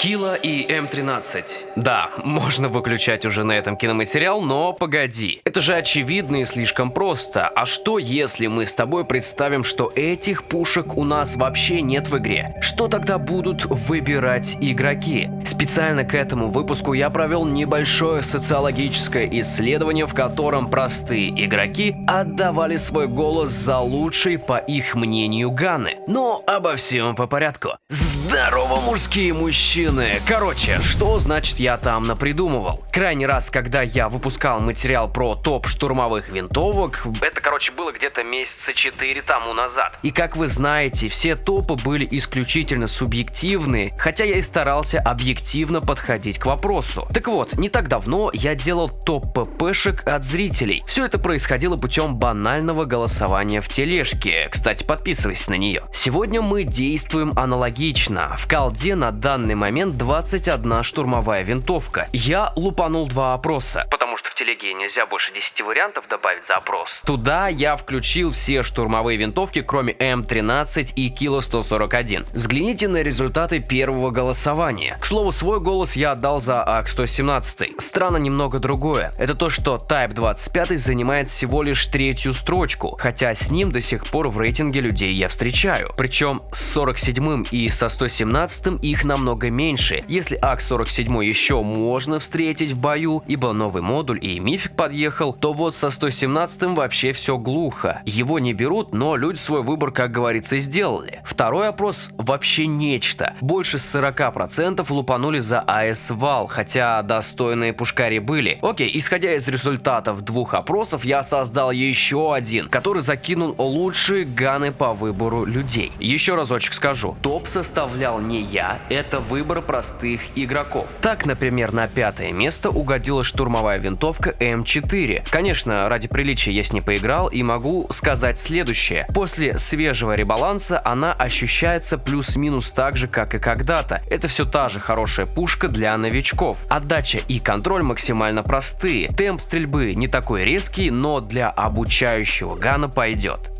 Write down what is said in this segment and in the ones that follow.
Кила и М13. Да, можно выключать уже на этом киноматериал, но погоди. Это же очевидно и слишком просто. А что если мы с тобой представим, что этих пушек у нас вообще нет в игре? Что тогда будут выбирать игроки? Специально к этому выпуску я провел небольшое социологическое исследование, в котором простые игроки отдавали свой голос за лучший, по их мнению, ганы. Но обо всем по порядку. Здорово, мужские мужчины! Короче, что значит я там напридумывал? Крайний раз, когда я выпускал материал про топ штурмовых винтовок, это, короче, было где-то месяца 4 тому назад. И как вы знаете, все топы были исключительно субъективные, хотя я и старался объективно подходить к вопросу. Так вот, не так давно я делал топ ППшек от зрителей. Все это происходило путем банального голосования в тележке. Кстати, подписывайся на нее. Сегодня мы действуем аналогично. В колде на данный момент 21 штурмовая винтовка. Я лупанул два опроса, потому что в телеге нельзя больше 10 вариантов добавить за опрос. Туда я включил все штурмовые винтовки, кроме М13 и Кило 141. Взгляните на результаты первого голосования. К слову, свой голос я отдал за АК-117. Странно немного другое. Это то, что Type 25 занимает всего лишь третью строчку, хотя с ним до сих пор в рейтинге людей я встречаю. Причем с 47 и со 117 их намного меньше. Если АК-47 еще можно встретить в бою, ибо новый модуль и мифик подъехал, то вот со 117 вообще все глухо. Его не берут, но люди свой выбор, как говорится, сделали. Второй опрос вообще нечто. Больше 40% лупанули за АС Вал, хотя достойные пушкари были. Окей, исходя из результатов двух опросов, я создал еще один, который закинул лучшие ганы по выбору людей. Еще разочек скажу, топ составлял не я, это выбор простых игроков. Так, например, на пятое место угодила штурмовая винтовка М4. Конечно, ради приличия я с ней поиграл и могу сказать следующее. После свежего ребаланса она ощущается плюс-минус так же, как и когда-то. Это все та же хорошая пушка для новичков. Отдача и контроль максимально простые. Темп стрельбы не такой резкий, но для обучающего гана пойдет.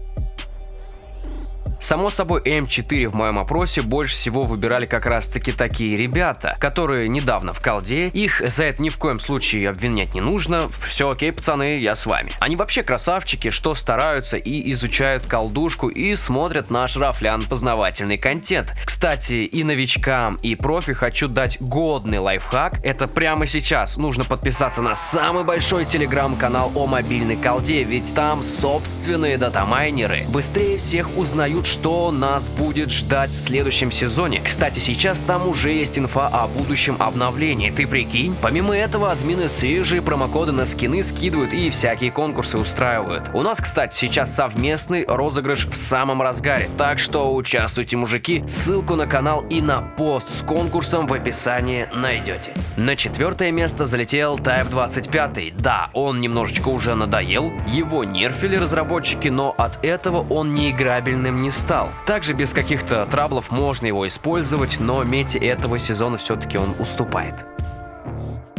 Само собой, М4 в моем опросе больше всего выбирали как раз таки такие ребята, которые недавно в колде, их за это ни в коем случае обвинять не нужно, все окей, пацаны, я с вами. Они вообще красавчики, что стараются и изучают колдушку и смотрят наш рафлян познавательный контент. Кстати, и новичкам, и профи хочу дать годный лайфхак, это прямо сейчас нужно подписаться на самый большой телеграм-канал о мобильной колде, ведь там собственные датамайнеры быстрее всех узнают, что нас будет ждать в следующем сезоне. Кстати, сейчас там уже есть инфа о будущем обновлении, ты прикинь? Помимо этого, админы свежие промокоды на скины скидывают и всякие конкурсы устраивают. У нас, кстати, сейчас совместный розыгрыш в самом разгаре, так что участвуйте, мужики. Ссылку на канал и на пост с конкурсом в описании найдете. На четвертое место залетел Type 25. Да, он немножечко уже надоел, его нерфили разработчики, но от этого он неиграбельным не стал. Также без каких-то траблов можно его использовать, но мете этого сезона все-таки он уступает.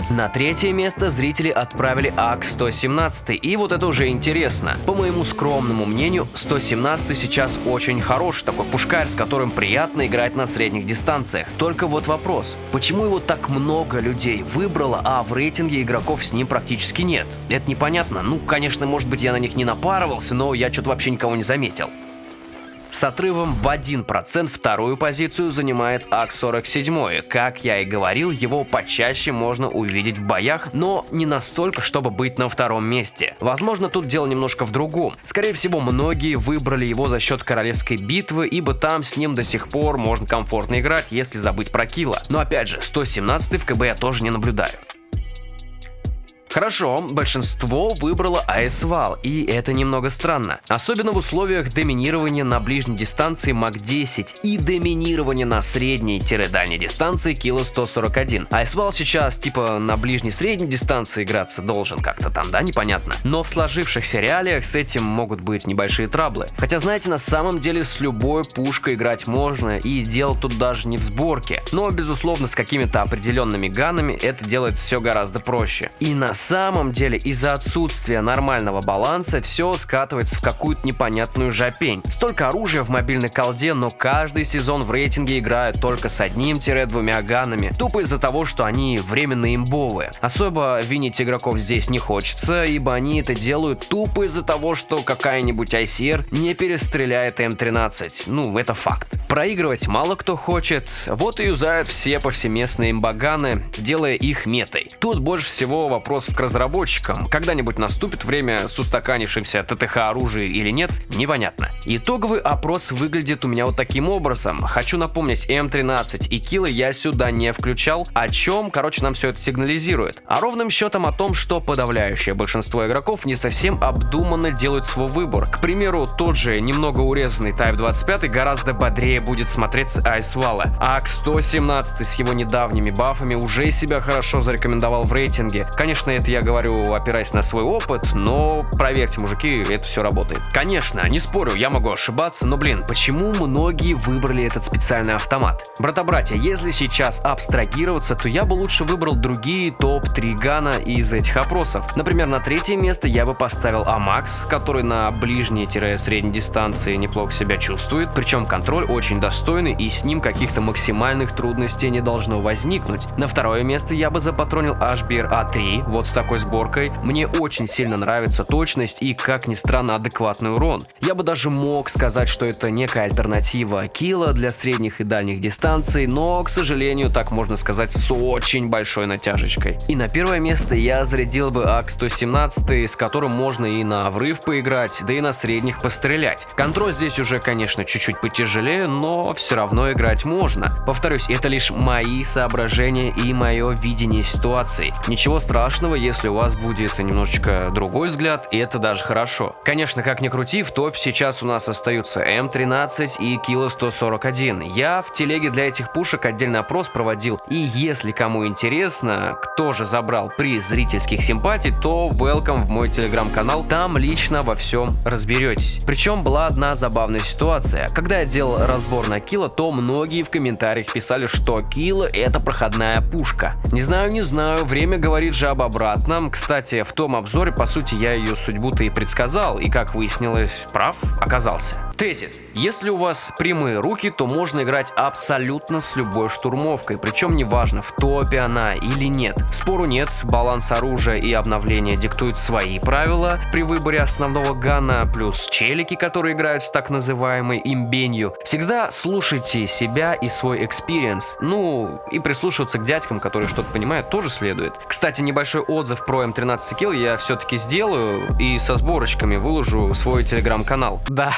На третье место зрители отправили АК-117, и вот это уже интересно. По моему скромному мнению, 117 сейчас очень хороший такой пушкарь, с которым приятно играть на средних дистанциях. Только вот вопрос, почему его так много людей выбрало, а в рейтинге игроков с ним практически нет? Это непонятно. Ну, конечно, может быть я на них не напарывался, но я что-то вообще никого не заметил. С отрывом в 1% вторую позицию занимает АК-47. Как я и говорил, его почаще можно увидеть в боях, но не настолько, чтобы быть на втором месте. Возможно, тут дело немножко в другом. Скорее всего, многие выбрали его за счет королевской битвы, ибо там с ним до сих пор можно комфортно играть, если забыть про килла. Но опять же, 117 в КБ я тоже не наблюдаю. Хорошо, большинство выбрало АС-вал, и это немного странно. Особенно в условиях доминирования на ближней дистанции МАК-10 и доминирования на средней-дальней дистанции Кило 141. АС-вал сейчас типа на ближней-средней дистанции играться должен как-то там, да, непонятно. Но в сложившихся реалиях с этим могут быть небольшие траблы. Хотя, знаете, на самом деле с любой пушкой играть можно, и дело тут даже не в сборке. Но, безусловно, с какими-то определенными ганами это делает все гораздо проще. И на самом деле из-за отсутствия нормального баланса все скатывается в какую-то непонятную жопень. Столько оружия в мобильной колде, но каждый сезон в рейтинге играют только с одним-двумя ганами. Тупо из-за того, что они временно имбовые. Особо винить игроков здесь не хочется, ибо они это делают тупо из-за того, что какая-нибудь ICR не перестреляет М13. Ну, это факт. Проигрывать мало кто хочет, вот и юзают все повсеместные имбаганы, делая их метой. Тут больше всего вопрос к разработчикам. Когда-нибудь наступит время с устаканившимся ТТХ оружия или нет, непонятно. Итоговый опрос выглядит у меня вот таким образом. Хочу напомнить, М13 и киллы я сюда не включал, о чем, короче, нам все это сигнализирует. А ровным счетом о том, что подавляющее большинство игроков не совсем обдуманно делают свой выбор. К примеру, тот же немного урезанный Type 25 гораздо бодрее будет смотреться Айсвала, а к 117 с его недавними бафами уже себя хорошо зарекомендовал в рейтинге. Конечно, это я говорю, опираясь на свой опыт, но проверьте, мужики, это все работает. Конечно, не спорю, я могу ошибаться, но блин, почему многие выбрали этот специальный автомат? Брата-братья, если сейчас абстрагироваться, то я бы лучше выбрал другие топ-3 гана из этих опросов. Например, на третье место я бы поставил Амакс, который на ближней-средней дистанции неплохо себя чувствует, причем контроль очень достойный и с ним каких-то максимальных трудностей не должно возникнуть. На второе место я бы запатронил HBR A3, вот с такой сборкой. Мне очень сильно нравится точность и, как ни странно, адекватный урон. Я бы даже мог сказать, что это некая альтернатива Килла для средних и дальних дистанций, но, к сожалению, так можно сказать с очень большой натяжечкой. И на первое место я зарядил бы АК-117, с которым можно и на врыв поиграть, да и на средних пострелять. Контроль здесь уже, конечно, чуть-чуть потяжелее, но все равно играть можно. Повторюсь, это лишь мои соображения и мое видение ситуации. Ничего страшного, если у вас будет немножечко другой взгляд, и это даже хорошо. Конечно, как ни крути, в топе сейчас у нас остаются М13 и Кило 141. Я в телеге для этих пушек отдельный опрос проводил, и если кому интересно, кто же забрал приз зрительских симпатий, то welcome в мой телеграм-канал, там лично во всем разберетесь. Причем была одна забавная ситуация. Когда я делал разбор на Кило, то многие в комментариях писали, что Кило это проходная пушка. Не знаю, не знаю, время говорит же об обратном. Кстати, в том обзоре, по сути, я ее судьбу-то и предсказал, и как выяснилось, прав оказался. Тезис. Если у вас прямые руки, то можно играть абсолютно с любой штурмовкой, причем неважно, в топе она или нет. Спору нет, баланс оружия и обновления диктуют свои правила при выборе основного гана, плюс челики, которые играют с так называемой имбенью. Всегда слушайте себя и свой experience, ну и прислушиваться к дядькам, которые что-то понимают, тоже следует. Кстати, небольшой отзыв про М13 килл я все-таки сделаю и со сборочками выложу свой телеграм-канал. Да,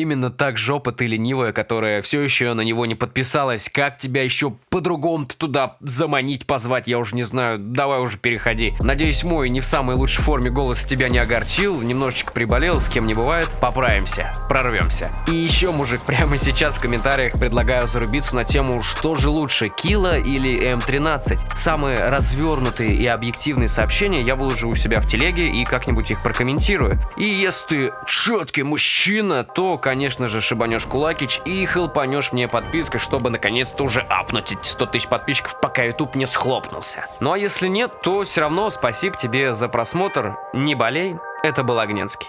Именно так жопа ты ленивая, которая все еще на него не подписалась. Как тебя еще по-другому-то туда заманить, позвать, я уже не знаю. Давай уже переходи. Надеюсь, мой не в самой лучшей форме голос тебя не огорчил. Немножечко приболел, с кем не бывает. Поправимся, прорвемся. И еще, мужик, прямо сейчас в комментариях предлагаю зарубиться на тему, что же лучше, Кила или М13. Самые развернутые и объективные сообщения я выложу у себя в телеге и как-нибудь их прокомментирую. И если ты четкий мужчина, то, конечно, конечно же, шибанешь кулакич и хелпанешь мне подпиской, чтобы наконец-то уже апнуть эти 100 тысяч подписчиков, пока YouTube не схлопнулся. Ну а если нет, то все равно спасибо тебе за просмотр. Не болей, это был Огненский.